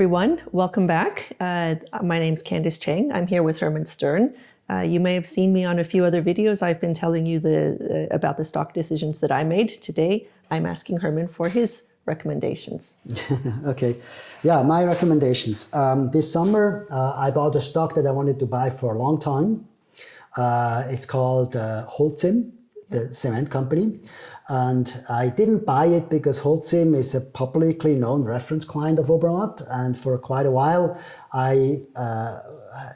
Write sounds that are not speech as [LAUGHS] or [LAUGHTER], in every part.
everyone. Welcome back. Uh, my name's Candice Chang. I'm here with Hermann Stern. Uh, you may have seen me on a few other videos. I've been telling you the, uh, about the stock decisions that I made. Today, I'm asking Hermann for his recommendations. [LAUGHS] okay. Yeah, my recommendations. Um, this summer, uh, I bought a stock that I wanted to buy for a long time. Uh, it's called uh, Holcim, the cement company. And I didn't buy it because Holcim is a publicly known reference client of Obermatt. And for quite a while, I uh,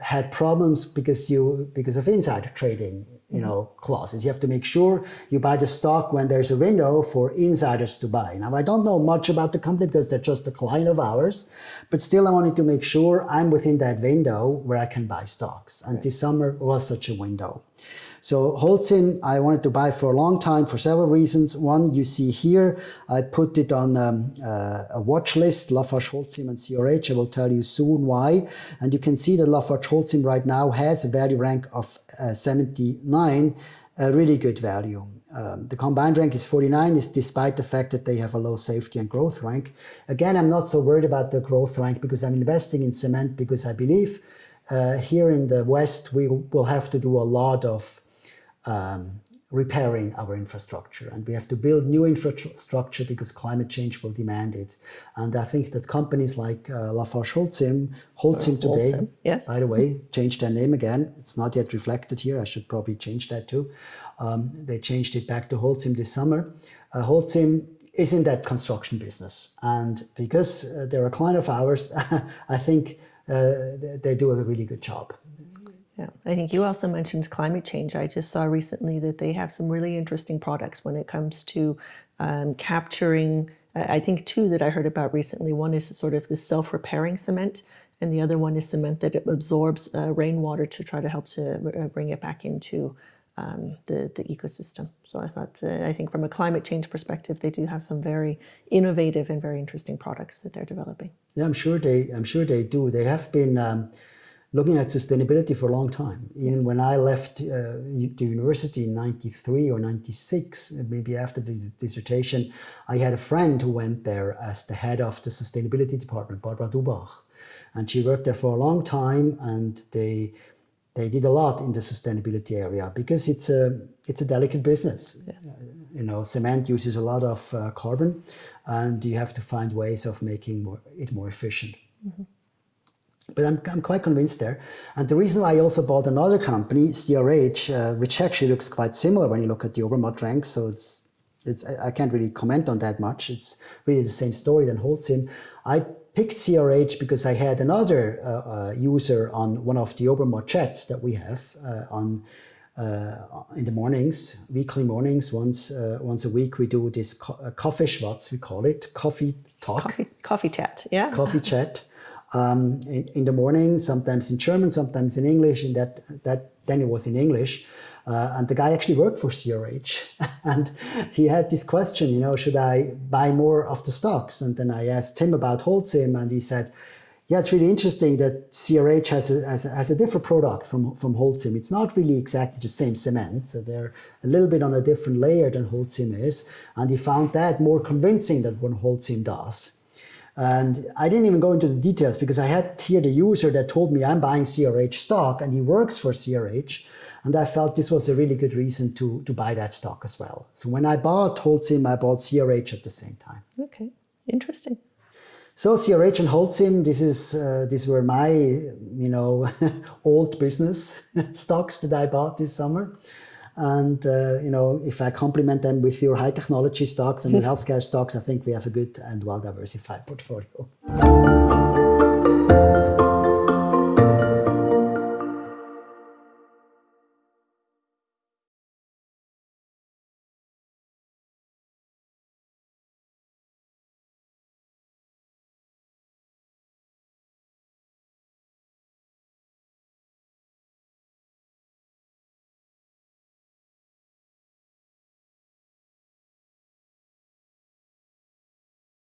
had problems because you because of insider trading you know, clauses. You have to make sure you buy the stock when there's a window for insiders to buy. Now, I don't know much about the company because they're just a client of ours, but still I wanted to make sure I'm within that window where I can buy stocks. And this summer was such a window. So Holcim, I wanted to buy for a long time for several reasons. One, you see here, I put it on um, uh, a watch list, Lafarge Holcim and CRH. I will tell you soon why. And you can see that Lafarge Holcim right now has a value rank of uh, 79, a really good value. Um, the combined rank is 49, is despite the fact that they have a low safety and growth rank. Again, I'm not so worried about the growth rank because I'm investing in cement because I believe uh, here in the West, we will have to do a lot of um, repairing our infrastructure. And we have to build new infrastructure because climate change will demand it. And I think that companies like uh, Lafarge Holcim, Holcim today, Holcim, yes. by the way, changed their name again. It's not yet reflected here. I should probably change that too. Um, they changed it back to Holcim this summer. Uh, Holcim is in that construction business. And because uh, they're a client of ours, [LAUGHS] I think uh, they do a really good job. I think you also mentioned climate change. I just saw recently that they have some really interesting products when it comes to um, capturing. I think two that I heard about recently. One is sort of this self-repairing cement, and the other one is cement that absorbs uh, rainwater to try to help to uh, bring it back into um, the, the ecosystem. So I thought, uh, I think from a climate change perspective, they do have some very innovative and very interesting products that they're developing. Yeah, I'm sure they, I'm sure they do. They have been um, looking at sustainability for a long time. Even when I left uh, the university in 93 or 96, maybe after the dissertation, I had a friend who went there as the head of the sustainability department, Barbara Dubach. And she worked there for a long time and they they did a lot in the sustainability area because it's a it's a delicate business. Yeah. You know, cement uses a lot of uh, carbon and you have to find ways of making more, it more efficient. But I'm, I'm quite convinced there. And the reason why I also bought another company, CRH, uh, which actually looks quite similar when you look at the Obermatt ranks. So it's, it's, I can't really comment on that much. It's really the same story than Holcim. I picked CRH because I had another uh, uh, user on one of the Obermatt chats that we have uh, on uh, in the mornings, weekly mornings, once uh, once a week, we do this co uh, coffee schwatz, we call it, coffee talk. Coffee, coffee chat, yeah. Coffee chat um, in, in, the morning, sometimes in German, sometimes in English, and that, that then it was in English. Uh, and the guy actually worked for CRH [LAUGHS] and he had this question, you know, should I buy more of the stocks? And then I asked him about Holcim and he said, yeah, it's really interesting that CRH has a, has a, has a different product from, from Holcim. It's not really exactly the same cement. So they're a little bit on a different layer than Holcim is. And he found that more convincing than what Holcim does. And I didn't even go into the details because I had here the user that told me I'm buying CRH stock and he works for CRH. And I felt this was a really good reason to, to buy that stock as well. So when I bought Holcim, I bought CRH at the same time. Okay, interesting. So CRH and Holcim, this is uh, these were my you know [LAUGHS] old business [LAUGHS] stocks that I bought this summer. And, uh, you know, if I complement them with your high technology stocks and your [LAUGHS] healthcare stocks, I think we have a good and well-diversified portfolio.